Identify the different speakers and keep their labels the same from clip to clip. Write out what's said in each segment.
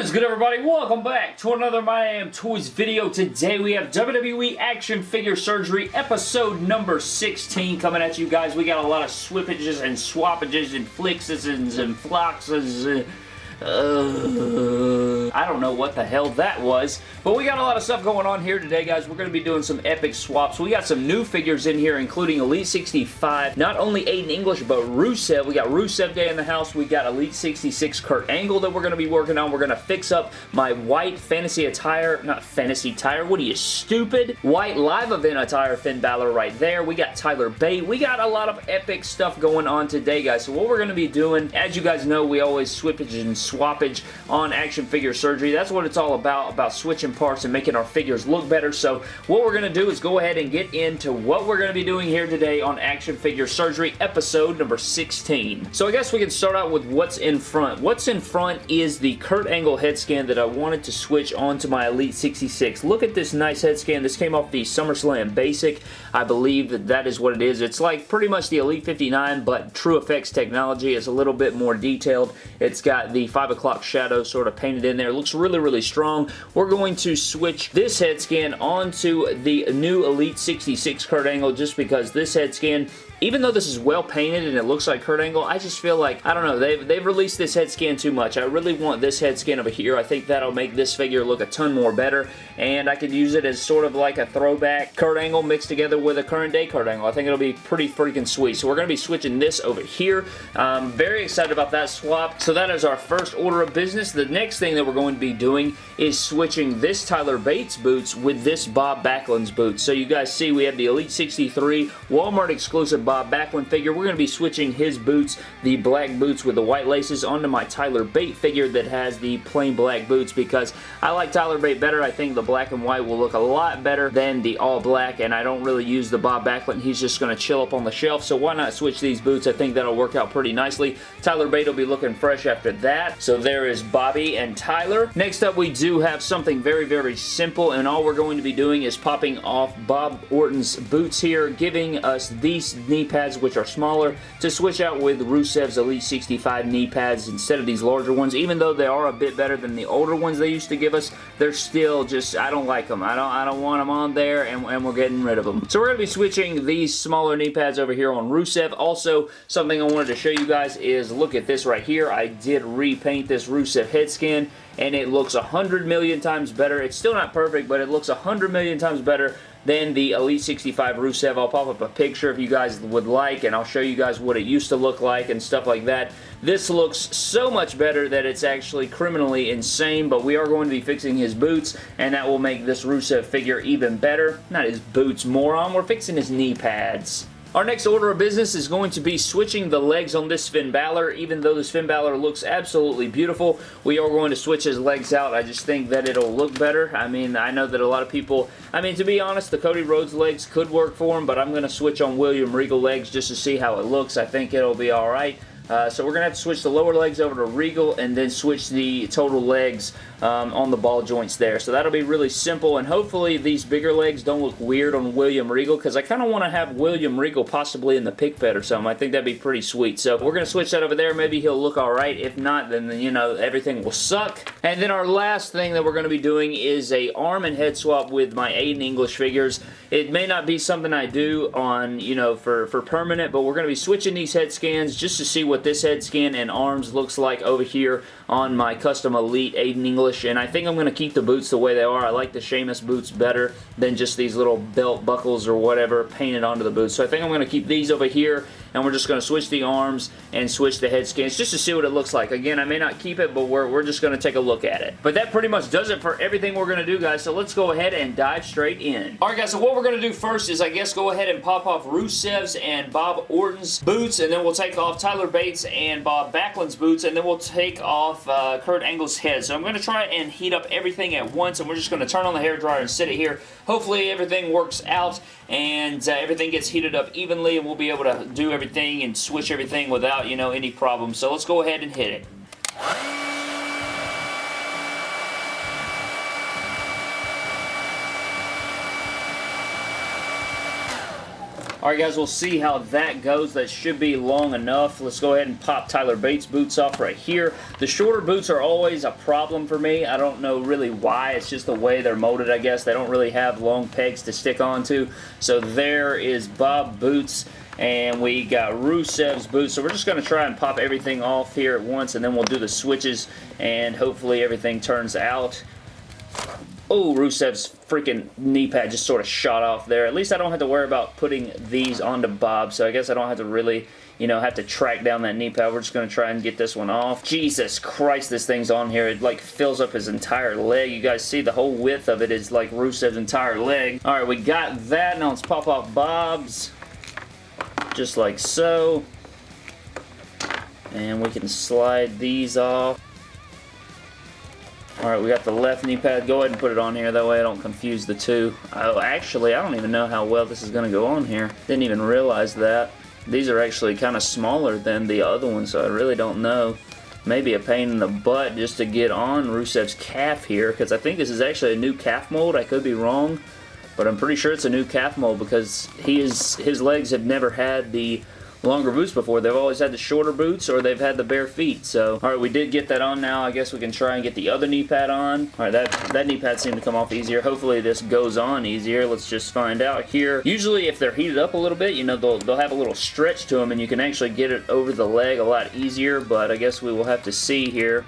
Speaker 1: What is good everybody? Welcome back to another My Damn Toys video. Today we have WWE Action Figure Surgery episode number 16 coming at you guys. We got a lot of swippages and swappages and flixes and floxes. Uh, I don't know what the hell that was, but we got a lot of stuff going on here today, guys. We're going to be doing some epic swaps. We got some new figures in here, including Elite 65. Not only Aiden English, but Rusev. We got Rusev Day in the house. We got Elite 66 Kurt Angle that we're going to be working on. We're going to fix up my white fantasy attire. Not fantasy attire. What are you, stupid? White live event attire Finn Balor right there. We got Tyler Bate. We got a lot of epic stuff going on today, guys. So what we're going to be doing, as you guys know, we always swippage and swappage on action figure surgery. That's what it's all about, about switching parts and making our figures look better. So what we're going to do is go ahead and get into what we're going to be doing here today on action figure surgery episode number 16. So I guess we can start out with what's in front. What's in front is the Kurt Angle head scan that I wanted to switch onto my Elite 66. Look at this nice head scan. This came off the SummerSlam Basic. I believe that that is what it is. It's like pretty much the Elite 59, but TrueFX technology is a little bit more detailed. It's got the 5 o'clock shadow sort of painted in there. It looks really, really strong. We're going to switch this head scan onto the new Elite 66 Kurt Angle just because this head scan even though this is well painted and it looks like Kurt Angle, I just feel like, I don't know, they've, they've released this head scan too much. I really want this head scan over here. I think that'll make this figure look a ton more better, and I could use it as sort of like a throwback Kurt Angle mixed together with a current day Kurt Angle. I think it'll be pretty freaking sweet. So we're going to be switching this over here. Um, very excited about that swap. So that is our first order of business. The next thing that we're going to be doing is switching this Tyler Bates boots with this Bob Backlund's boots. So you guys see we have the Elite 63 Walmart exclusive Bob Backlund figure. We're going to be switching his boots, the black boots with the white laces, onto my Tyler Bate figure that has the plain black boots because I like Tyler Bate better. I think the black and white will look a lot better than the all black and I don't really use the Bob Backlund. He's just going to chill up on the shelf so why not switch these boots? I think that'll work out pretty nicely. Tyler Bate will be looking fresh after that. So there is Bobby and Tyler. Next up we do have something very very simple and all we're going to be doing is popping off Bob Orton's boots here giving us these knee pads, which are smaller, to switch out with Rusev's Elite 65 knee pads instead of these larger ones. Even though they are a bit better than the older ones they used to give us, they're still just, I don't like them. I don't, I don't want them on there, and, and we're getting rid of them. So we're going to be switching these smaller knee pads over here on Rusev. Also, something I wanted to show you guys is, look at this right here. I did repaint this Rusev head skin and it looks a hundred million times better. It's still not perfect, but it looks a hundred million times better than the Elite 65 Rusev. I'll pop up a picture if you guys would like, and I'll show you guys what it used to look like and stuff like that. This looks so much better that it's actually criminally insane, but we are going to be fixing his boots, and that will make this Rusev figure even better. Not his boots, moron. We're fixing his knee pads. Our next order of business is going to be switching the legs on this Finn Balor. Even though this Finn Balor looks absolutely beautiful, we are going to switch his legs out. I just think that it'll look better. I mean, I know that a lot of people... I mean, to be honest, the Cody Rhodes legs could work for him, but I'm going to switch on William Regal legs just to see how it looks. I think it'll be alright. Uh, so we're going to have to switch the lower legs over to Regal and then switch the total legs um, on the ball joints there. So that'll be really simple and hopefully these bigger legs don't look weird on William Regal because I kind of want to have William Regal possibly in the pic fed or something. I think that'd be pretty sweet. So we're going to switch that over there. Maybe he'll look alright. If not, then, you know, everything will suck. And then our last thing that we're going to be doing is a arm and head swap with my Aiden English figures. It may not be something I do on, you know, for, for permanent, but we're going to be switching these head scans just to see what what this head skin and arms looks like over here on my custom Elite Aiden English, and I think I'm going to keep the boots the way they are. I like the Sheamus boots better than just these little belt buckles or whatever painted onto the boots. So I think I'm going to keep these over here, and we're just going to switch the arms and switch the head scans just to see what it looks like. Again, I may not keep it, but we're, we're just going to take a look at it. But that pretty much does it for everything we're going to do, guys, so let's go ahead and dive straight in. Alright, guys, so what we're going to do first is, I guess, go ahead and pop off Rusev's and Bob Orton's boots, and then we'll take off Tyler Bates and Bob Backlund's boots, and then we'll take off uh, Kurt Angle's head. So I'm going to try and heat up everything at once, and we're just going to turn on the hair dryer and sit it here. Hopefully everything works out, and uh, everything gets heated up evenly, and we'll be able to do everything and switch everything without, you know, any problems. So let's go ahead and hit it. Alright guys, we'll see how that goes. That should be long enough. Let's go ahead and pop Tyler Bates boots off right here. The shorter boots are always a problem for me. I don't know really why. It's just the way they're molded, I guess. They don't really have long pegs to stick onto. So there is Bob Boots and we got Rusev's boots. So we're just going to try and pop everything off here at once and then we'll do the switches and hopefully everything turns out Oh, Rusev's freaking knee pad just sort of shot off there. At least I don't have to worry about putting these onto Bob, so I guess I don't have to really, you know, have to track down that knee pad. We're just going to try and get this one off. Jesus Christ, this thing's on here. It, like, fills up his entire leg. You guys see the whole width of it is, like, Rusev's entire leg. All right, we got that. Now let's pop off Bob's. Just like so. And we can slide these off. Alright, we got the left knee pad. Go ahead and put it on here. That way I don't confuse the two. Oh, actually, I don't even know how well this is going to go on here. Didn't even realize that. These are actually kind of smaller than the other ones, so I really don't know. Maybe a pain in the butt just to get on Rusev's calf here, because I think this is actually a new calf mold. I could be wrong, but I'm pretty sure it's a new calf mold because he is, his legs have never had the longer boots before. They've always had the shorter boots or they've had the bare feet. So, alright, we did get that on now. I guess we can try and get the other knee pad on. Alright, that, that knee pad seemed to come off easier. Hopefully this goes on easier. Let's just find out here. Usually if they're heated up a little bit, you know, they'll, they'll have a little stretch to them and you can actually get it over the leg a lot easier, but I guess we will have to see here.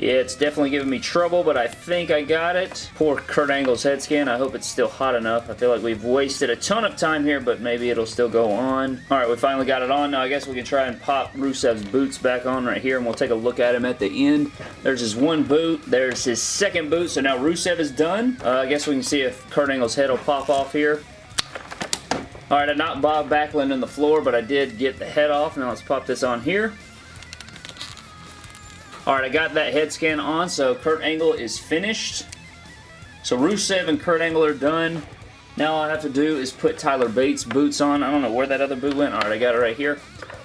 Speaker 1: Yeah, it's definitely giving me trouble, but I think I got it. Poor Kurt Angle's head scan. I hope it's still hot enough. I feel like we've wasted a ton of time here, but maybe it'll still go on. Alright, we finally got it on. Now I guess we can try and pop Rusev's boots back on right here, and we'll take a look at him at the end. There's his one boot. There's his second boot, so now Rusev is done. Uh, I guess we can see if Kurt Angle's head will pop off here. Alright, I knocked Bob Backlund on the floor, but I did get the head off. Now let's pop this on here. Alright, I got that head scan on, so Kurt Angle is finished. So Rusev and Kurt Angle are done. Now all I have to do is put Tyler Bates boots on. I don't know where that other boot went. Alright, I got it right here.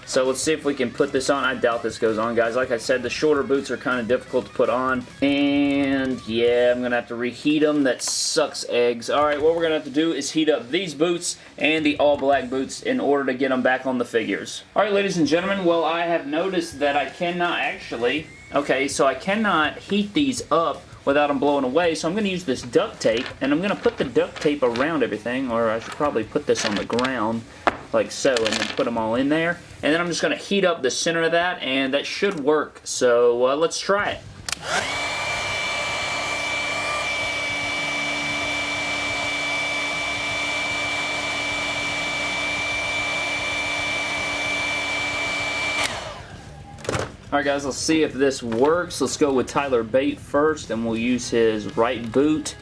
Speaker 1: So let's see if we can put this on. I doubt this goes on, guys. Like I said, the shorter boots are kind of difficult to put on. And yeah, I'm going to have to reheat them. That sucks eggs. Alright, what we're going to have to do is heat up these boots and the all-black boots in order to get them back on the figures. Alright, ladies and gentlemen, well, I have noticed that I cannot actually Okay, so I cannot heat these up without them blowing away, so I'm going to use this duct tape, and I'm going to put the duct tape around everything, or I should probably put this on the ground, like so, and then put them all in there. And then I'm just going to heat up the center of that, and that should work, so uh, let's try it. Alright guys, let's see if this works. Let's go with Tyler Bate first, and we'll use his right boot.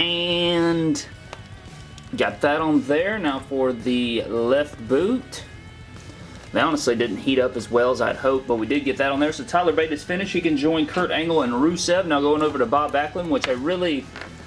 Speaker 1: And got that on there. Now for the left boot. They honestly didn't heat up as well as I'd hoped, but we did get that on there. So Tyler Bate is finished. He can join Kurt Angle and Rusev. Now going over to Bob Backlund, which I really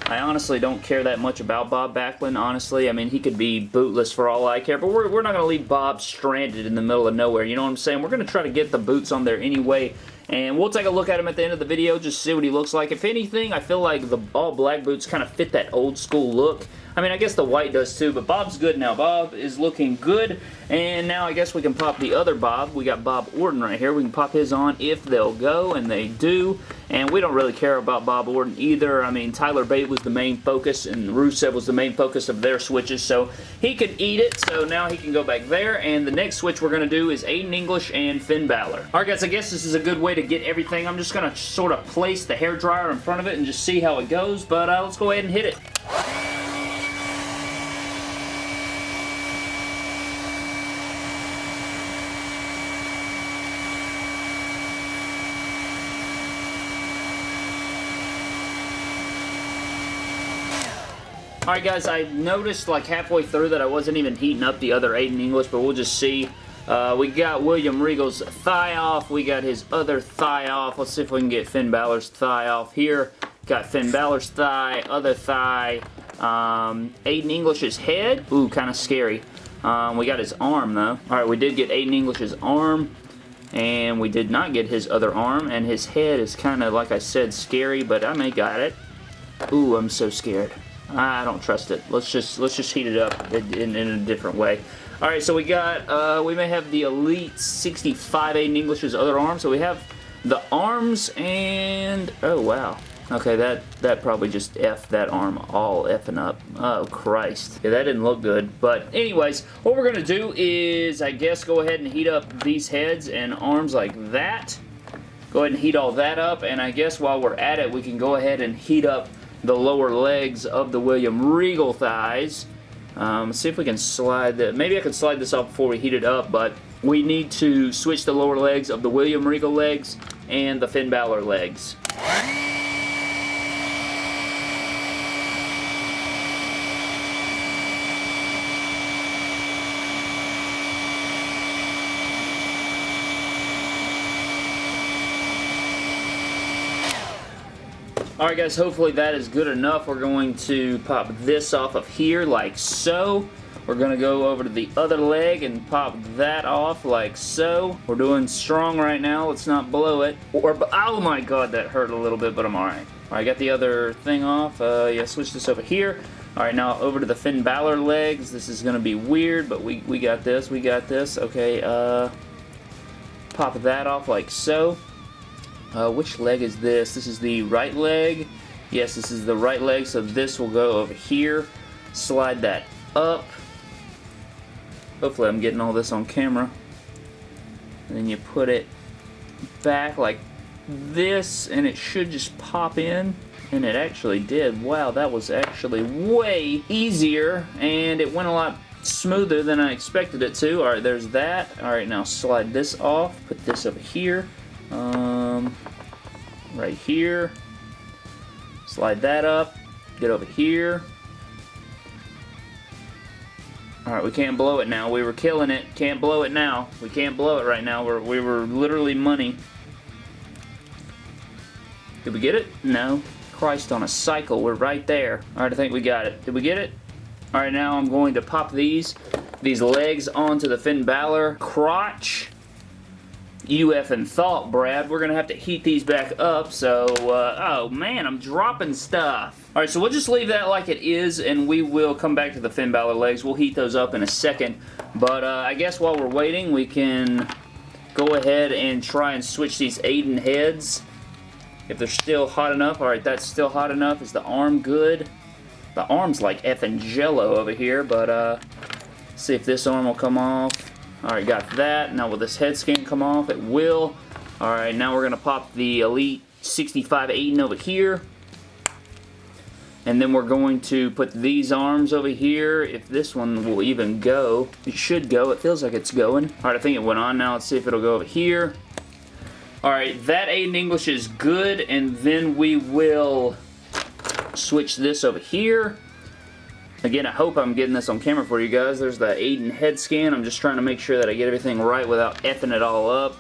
Speaker 1: I honestly don't care that much about Bob Backlund, honestly. I mean, he could be bootless for all I care, but we're, we're not going to leave Bob stranded in the middle of nowhere, you know what I'm saying? We're going to try to get the boots on there anyway, and we'll take a look at him at the end of the video, just see what he looks like. If anything, I feel like the all black boots kind of fit that old school look. I mean, I guess the white does too, but Bob's good now. Bob is looking good, and now I guess we can pop the other Bob. We got Bob Orton right here. We can pop his on if they'll go, and they do, and we don't really care about Bob Orton either. I mean, Tyler Bate was the main focus, and Rusev was the main focus of their switches, so he could eat it, so now he can go back there, and the next switch we're going to do is Aiden English and Finn Balor. Alright guys, I guess this is a good way to get everything. I'm just going to sort of place the hair dryer in front of it and just see how it goes, but uh, let's go ahead and hit it. Alright guys, I noticed like halfway through that I wasn't even heating up the other Aiden English, but we'll just see. Uh, we got William Regal's thigh off. We got his other thigh off. Let's see if we can get Finn Balor's thigh off here. Got Finn Balor's thigh, other thigh. Um, Aiden English's head. Ooh, kind of scary. Um, we got his arm though. Alright, we did get Aiden English's arm. And we did not get his other arm. And his head is kind of, like I said, scary, but I may got it. Ooh, I'm so scared. I don't trust it. Let's just let's just heat it up in, in a different way. All right, so we got, uh, we may have the Elite 65 Aiden English's other arm. So we have the arms and, oh wow. Okay, that, that probably just F that arm all effing up. Oh, Christ. Yeah, that didn't look good. But anyways, what we're going to do is, I guess, go ahead and heat up these heads and arms like that. Go ahead and heat all that up. And I guess while we're at it, we can go ahead and heat up the lower legs of the William Regal thighs. Um, see if we can slide that. Maybe I can slide this off before we heat it up, but we need to switch the lower legs of the William Regal legs and the Finn Balor legs. Alright guys, hopefully that is good enough. We're going to pop this off of here like so. We're going to go over to the other leg and pop that off like so. We're doing strong right now. Let's not blow it. Or, oh my god, that hurt a little bit, but I'm alright. Alright, got the other thing off. Uh, yeah, switch this over here. Alright, now over to the Finn Balor legs. This is going to be weird, but we, we got this. We got this. Okay, uh, pop that off like so. Uh, which leg is this? This is the right leg. Yes, this is the right leg, so this will go over here. Slide that up. Hopefully I'm getting all this on camera. And then you put it back like this, and it should just pop in. And it actually did. Wow, that was actually way easier, and it went a lot smoother than I expected it to. Alright, there's that. Alright, now slide this off. Put this over here. Um, right here. Slide that up. Get over here. Alright, we can't blow it now. We were killing it. Can't blow it now. We can't blow it right now. We're, we were literally money. Did we get it? No. Christ on a cycle. We're right there. Alright, I think we got it. Did we get it? Alright, now I'm going to pop these these legs onto the Finn Balor crotch you effing thought, Brad. We're going to have to heat these back up, so, uh, oh man, I'm dropping stuff. Alright, so we'll just leave that like it is, and we will come back to the Finn Balor legs. We'll heat those up in a second, but uh, I guess while we're waiting, we can go ahead and try and switch these Aiden heads. If they're still hot enough. Alright, that's still hot enough. Is the arm good? The arm's like effing jello over here, but, uh, see if this arm will come off. Alright, got that. Now will this head scan come off? It will. Alright, now we're going to pop the Elite 65 Aiden over here. And then we're going to put these arms over here. If this one will even go. It should go. It feels like it's going. Alright, I think it went on now. Let's see if it'll go over here. Alright, that Aiden English is good. And then we will switch this over here. Again, I hope I'm getting this on camera for you guys. There's the Aiden head scan. I'm just trying to make sure that I get everything right without effing it all up.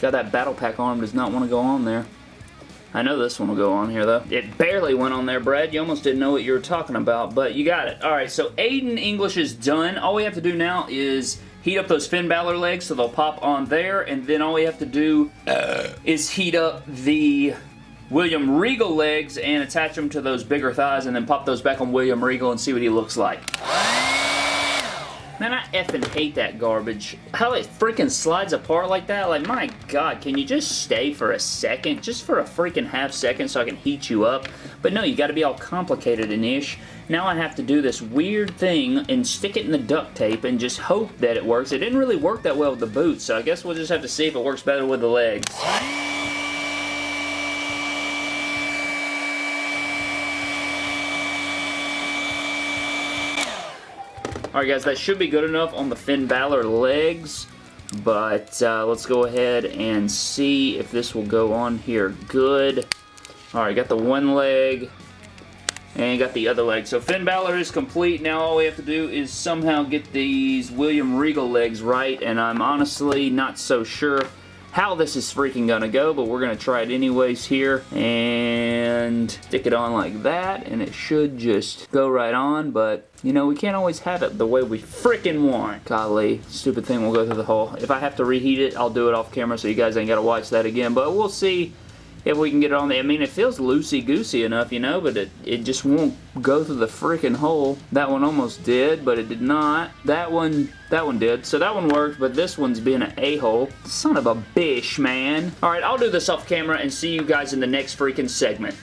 Speaker 1: Got that battle pack arm does not want to go on there. I know this one will go on here, though. It barely went on there, Brad. You almost didn't know what you were talking about, but you got it. Alright, so Aiden English is done. All we have to do now is heat up those Finn Balor legs so they'll pop on there, and then all we have to do uh. is heat up the William Regal legs and attach them to those bigger thighs and then pop those back on William Regal and see what he looks like. Man, I effing hate that garbage. How it freaking slides apart like that. Like, my God, can you just stay for a second? Just for a freaking half second so I can heat you up? But no, you gotta be all complicated and ish. Now I have to do this weird thing and stick it in the duct tape and just hope that it works. It didn't really work that well with the boots, so I guess we'll just have to see if it works better with the legs. Alright guys, that should be good enough on the Finn Balor legs. But uh, let's go ahead and see if this will go on here good. Alright, got the one leg and got the other leg. So Finn Balor is complete. Now all we have to do is somehow get these William Regal legs right. And I'm honestly not so sure how this is freaking gonna go, but we're gonna try it anyways here and stick it on like that and it should just go right on, but you know, we can't always have it the way we freaking want. Golly, stupid thing will go through the hole. If I have to reheat it, I'll do it off camera so you guys ain't gotta watch that again, but we'll see if we can get it on there. I mean, it feels loosey-goosey enough, you know, but it, it just won't go through the freaking hole. That one almost did, but it did not. That one, that one did. So that one worked, but this one's being an a-hole. Son of a bish, man. All right, I'll do this off camera and see you guys in the next freaking segment.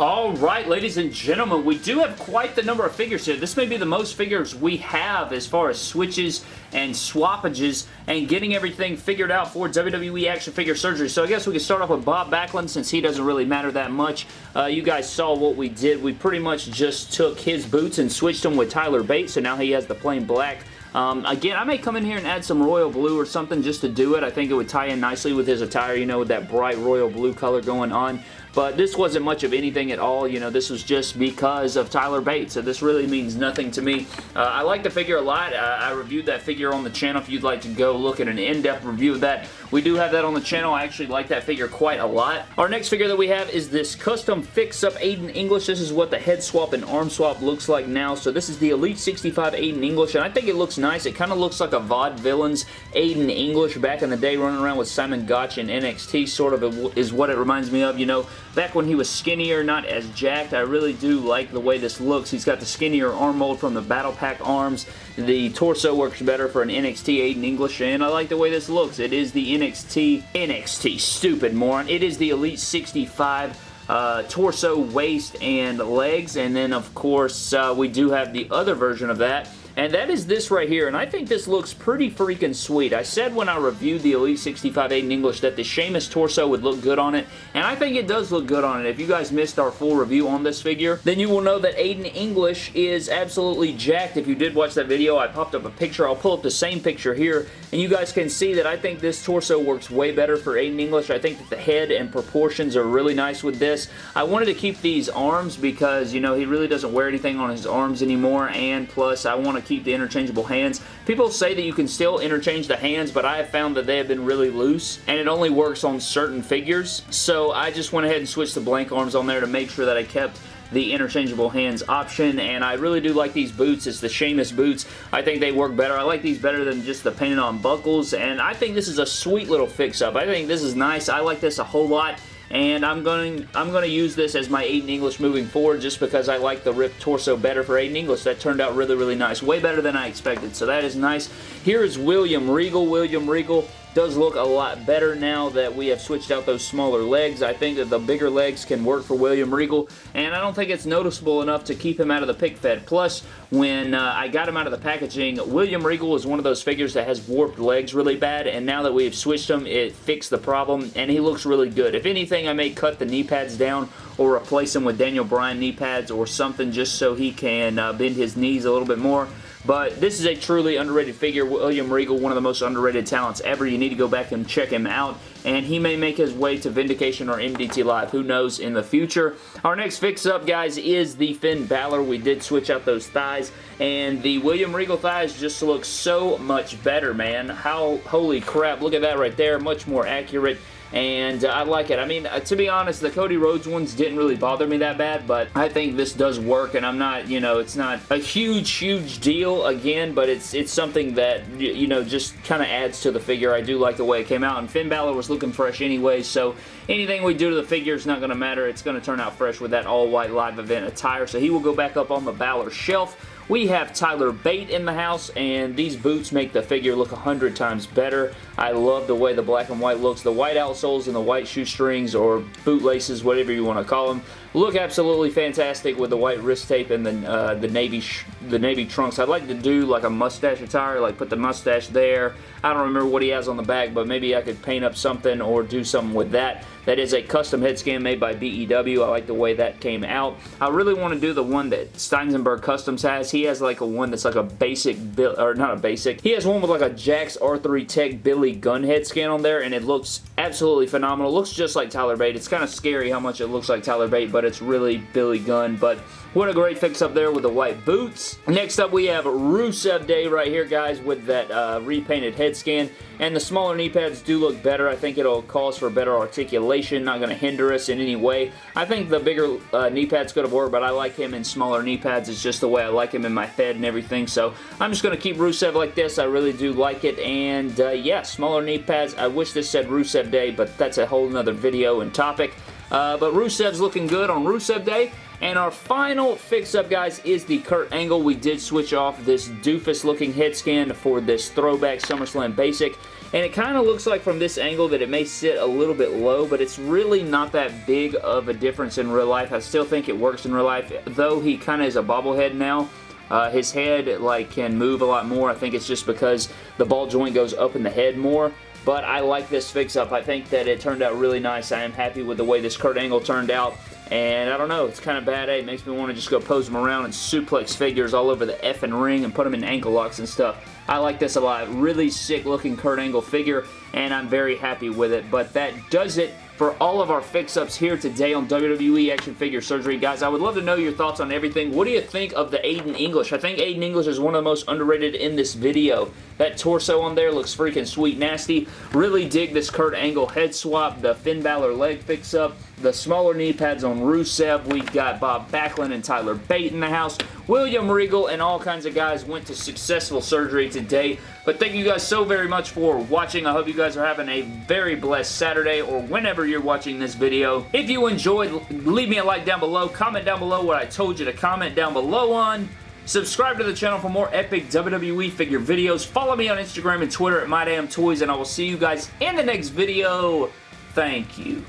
Speaker 1: Alright, ladies and gentlemen, we do have quite the number of figures here. This may be the most figures we have as far as switches and swappages and getting everything figured out for WWE Action Figure Surgery. So I guess we can start off with Bob Backlund since he doesn't really matter that much. Uh, you guys saw what we did. We pretty much just took his boots and switched them with Tyler Bates, so now he has the plain black um, again, I may come in here and add some royal blue or something just to do it. I think it would tie in nicely with his attire, you know, with that bright royal blue color going on. But this wasn't much of anything at all. You know, this was just because of Tyler Bates. So this really means nothing to me. Uh, I like the figure a lot. Uh, I reviewed that figure on the channel if you'd like to go look at an in-depth review of that. We do have that on the channel. I actually like that figure quite a lot. Our next figure that we have is this custom fix-up Aiden English. This is what the head swap and arm swap looks like now. So this is the Elite 65 Aiden English, and I think it looks nice. It kind of looks like a Vaudevillains Aiden English back in the day running around with Simon Gotch in NXT sort of is what it reminds me of. You know, back when he was skinnier, not as jacked, I really do like the way this looks. He's got the skinnier arm mold from the Battle Pack arms. The torso works better for an NXT Aiden English, and I like the way this looks. It is the NXT, NXT, NXT, stupid moron. It is the Elite 65 uh, torso, waist, and legs. And then, of course, uh, we do have the other version of that and that is this right here, and I think this looks pretty freaking sweet. I said when I reviewed the Elite 65 Aiden English that the Sheamus torso would look good on it, and I think it does look good on it. If you guys missed our full review on this figure, then you will know that Aiden English is absolutely jacked. If you did watch that video, I popped up a picture. I'll pull up the same picture here, and you guys can see that I think this torso works way better for Aiden English. I think that the head and proportions are really nice with this. I wanted to keep these arms because, you know, he really doesn't wear anything on his arms anymore, and plus I want to keep the interchangeable hands. People say that you can still interchange the hands, but I have found that they have been really loose, and it only works on certain figures. So I just went ahead and switched the blank arms on there to make sure that I kept the interchangeable hands option and I really do like these boots. It's the Sheamus boots. I think they work better. I like these better than just the painted on buckles and I think this is a sweet little fix-up. I think this is nice. I like this a whole lot and I'm going I'm going to use this as my Aiden English moving forward just because I like the ripped torso better for Aiden English. That turned out really, really nice. Way better than I expected, so that is nice. Here is William Regal. William Regal does look a lot better now that we have switched out those smaller legs. I think that the bigger legs can work for William Regal, and I don't think it's noticeable enough to keep him out of the pic fed. Plus, when uh, I got him out of the packaging, William Regal is one of those figures that has warped legs really bad, and now that we've switched him, it fixed the problem, and he looks really good. If anything, I may cut the knee pads down or replace him with Daniel Bryan knee pads or something just so he can uh, bend his knees a little bit more. But this is a truly underrated figure. William Regal, one of the most underrated talents ever. You need to go back and check him out. And he may make his way to Vindication or MDT Live. Who knows in the future. Our next fix-up, guys, is the Finn Balor. We did switch out those thighs. And the William Regal thighs just look so much better, man. How, holy crap, look at that right there. Much more accurate and uh, I like it. I mean, uh, to be honest, the Cody Rhodes ones didn't really bother me that bad, but I think this does work, and I'm not, you know, it's not a huge, huge deal again, but it's it's something that, you know, just kind of adds to the figure. I do like the way it came out, and Finn Balor was looking fresh anyway, so anything we do to the figure is not going to matter. It's going to turn out fresh with that all-white live event attire, so he will go back up on the Balor shelf. We have Tyler Bate in the house, and these boots make the figure look a hundred times better. I love the way the black and white looks. The white outsoles and the white shoestrings, or boot laces, whatever you want to call them, look absolutely fantastic with the white wrist tape and the, uh, the navy the navy trunks. I'd like to do like a mustache attire, like put the mustache there. I don't remember what he has on the back, but maybe I could paint up something or do something with that. That is a custom head scan made by BEW. I like the way that came out. I really want to do the one that Steinsenberg Customs has. He has like a one that's like a basic, or not a basic. He has one with like a Jakks R3 Tech Billy Gunn head scan on there, and it looks absolutely phenomenal. It looks just like Tyler Bate. It's kind of scary how much it looks like Tyler Bate, but it's really Billy Gunn. But what a great fix up there with the white boots. Next up, we have Rusev Day right here, guys, with that uh, repainted head scan. And the smaller knee pads do look better. I think it'll cause for better articulation, not going to hinder us in any way. I think the bigger uh, knee pads could have worked, but I like him in smaller knee pads. It's just the way I like him in my Fed and everything. So I'm just going to keep Rusev like this. I really do like it. And uh, yeah, smaller knee pads. I wish this said Rusev Day, but that's a whole nother video and topic. Uh, but Rusev's looking good on Rusev Day. And our final fix-up, guys, is the Kurt Angle. We did switch off this doofus-looking head scan for this throwback SummerSlam Basic. And it kind of looks like from this angle that it may sit a little bit low, but it's really not that big of a difference in real life. I still think it works in real life, though he kind of is a bobblehead now. Uh, his head like can move a lot more. I think it's just because the ball joint goes up in the head more. But I like this fix-up. I think that it turned out really nice. I am happy with the way this Kurt Angle turned out. And I don't know, it's kind of bad. Eh? It makes me want to just go pose them around and suplex figures all over the effing ring and put them in ankle locks and stuff. I like this a lot. Really sick looking Kurt Angle figure and I'm very happy with it. But that does it for all of our fix-ups here today on WWE Action Figure Surgery. Guys, I would love to know your thoughts on everything. What do you think of the Aiden English? I think Aiden English is one of the most underrated in this video. That torso on there looks freaking sweet nasty. Really dig this Kurt Angle head swap, the Finn Balor leg fix-up, the smaller knee pads on Rusev. We've got Bob Backlund and Tyler Bate in the house. William Regal and all kinds of guys went to successful surgery today. But thank you guys so very much for watching. I hope you guys are having a very blessed Saturday or whenever you're watching this video. If you enjoyed, leave me a like down below. Comment down below what I told you to comment down below on. Subscribe to the channel for more epic WWE figure videos. Follow me on Instagram and Twitter at MyDamnToys, and I will see you guys in the next video. Thank you.